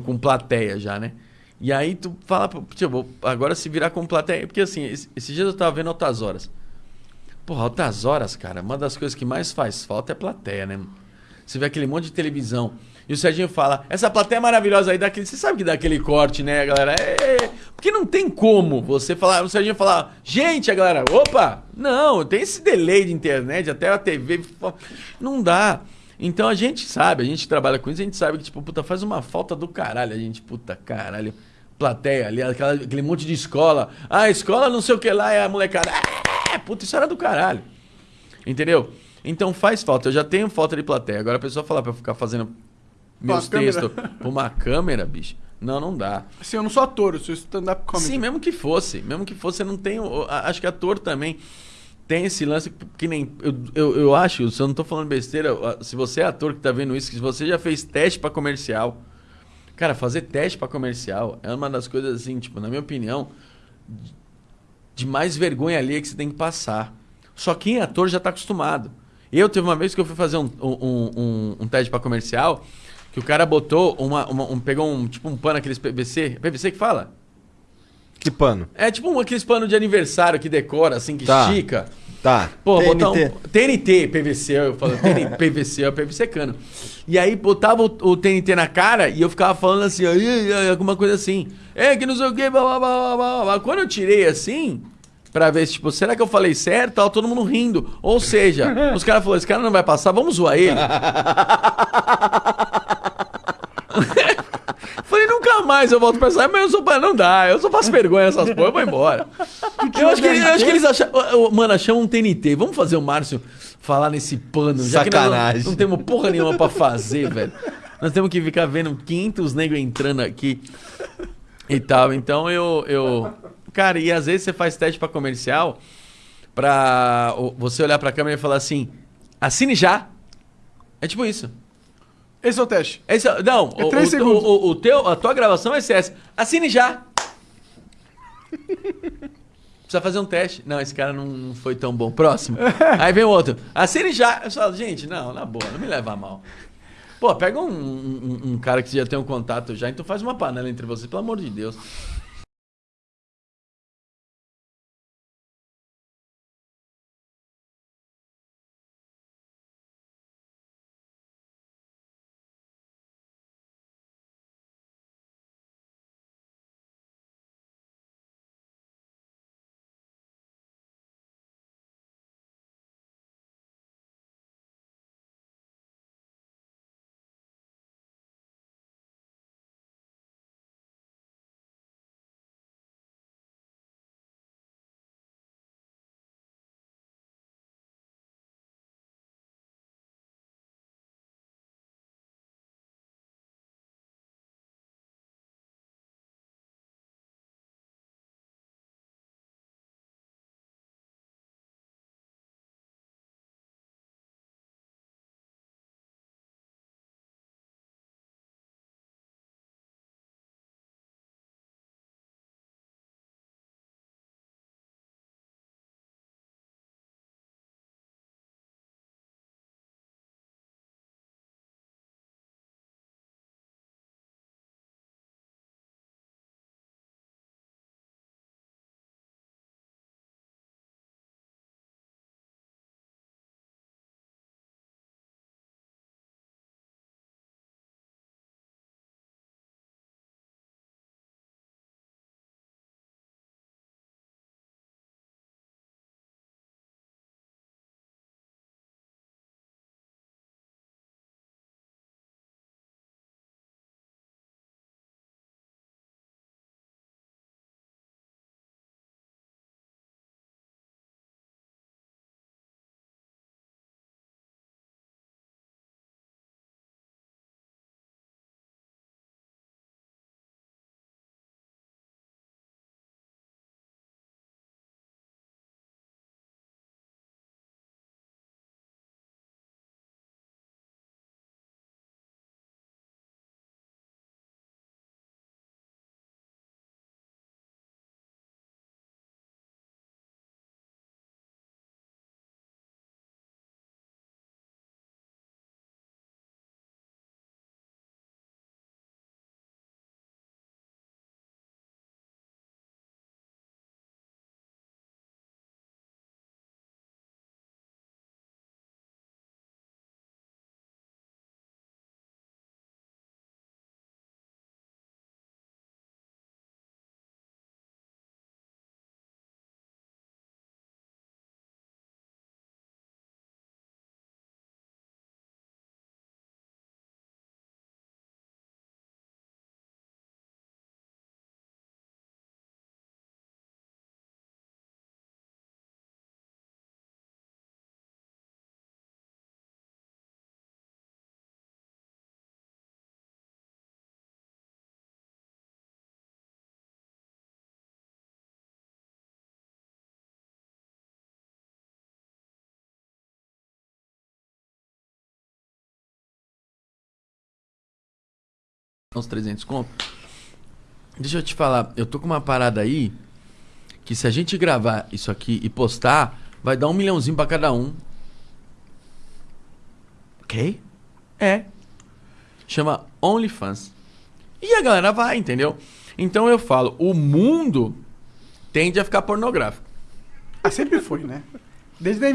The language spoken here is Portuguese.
com plateia já, né? E aí tu fala, tipo, agora se virar com plateia. Porque assim, esse- esses dias eu tava vendo altas horas. Porra, altas horas, cara, uma das coisas que mais faz falta é plateia, né? Você vê aquele monte de televisão. E o Serginho fala, essa plateia é maravilhosa aí, dá aquele, você sabe que dá aquele corte, né, galera? É, porque não tem como você falar, o Serginho falar, gente, a galera, opa! Não, tem esse delay de internet, até a TV, não dá. Então a gente sabe, a gente trabalha com isso, a gente sabe que, tipo, puta, faz uma falta do caralho, a gente, puta, caralho. Plateia ali, aquela- aquele monte de escola. Ah, escola não sei o que lá, é a molecada. É, puta, isso era do caralho. Entendeu? Então faz falta. Eu já tenho falta de plateia. Agora a pessoa falar pra eu ficar fazendo meus textos pra uma câmera, bicho. Não, não dá. Assim, eu não sou ator, eu sou stand-up comedy. Sim, mesmo que fosse. Mesmo que fosse, eu não tenho. Acho que ator também tem esse lance que nem. Eu, eu, eu acho, se eu não tô falando besteira, se você é ator que tá vendo isso, que se você já fez teste pra comercial. Cara, fazer teste pra comercial é uma das coisas assim, tipo, na minha opinião, de mais vergonha ali que você tem que passar. Só quem é ator já tá acostumado. Eu teve uma vez que eu fui fazer um, um, um, um teste pra comercial, que o cara botou uma, uma- um, pegou um tipo um pano aqueles PVC, PVC que fala? Que pano? É tipo um, aqueles panos de aniversário que decora, assim, que Tá. estica. Tá. Pô, TNT. botar um TNT, PVC, eu falo TNT, PVC, é PVC cano. E aí botava o, o TNT na cara e eu ficava falando assim, alguma coisa assim. É, que não sei o que, blá, blá, blá, blá, blá. Quando eu tirei assim, pra ver, tipo, será que eu falei certo? Tava todo mundo rindo. Ou seja, os caras falaram, esse cara não vai passar, vamos zoar ele. Falei, nunca mais eu volto pra essa, mas eu sou, não dá, eu só faço vergonha nessas porra, eu vou embora. Eu acho, que, eles- eu acho que eles acharam. Mano, achamos um TNT. Vamos fazer o Márcio falar nesse pano. Sacanagem. não, não temos porra nenhuma pra fazer, velho. Nós temos que ficar vendo 500 negros entrando aqui e tal. Então eu, eu. Cara, e às vezes você faz teste pra comercial pra o- você olhar pra câmera e falar assim: assine já. É tipo isso. Esse é o teste. Esse, é- não, É o, três o- segundos. o- o teu, a tua gravação vai ser essa. Assine já. Precisa fazer um teste. Não, esse cara não, foi tão bom. Próximo. Aí vem o outro. Assine já. Eu falo, gente, não, na boa, não me leva a mal. Pô, pega um, um- um cara que já tem um contato já, então faz uma panela entre vocês, pelo amor de Deus. Uns 300 conto. Deixa eu te falar, eu tô com uma parada aí que se a gente gravar isso aqui e postar, vai dar um milhãozinho pra cada um. Ok? É. Chama OnlyFans. E a galera vai, entendeu? Então eu falo, o mundo tende a ficar pornográfico. Ah, sempre foi, né? Desde a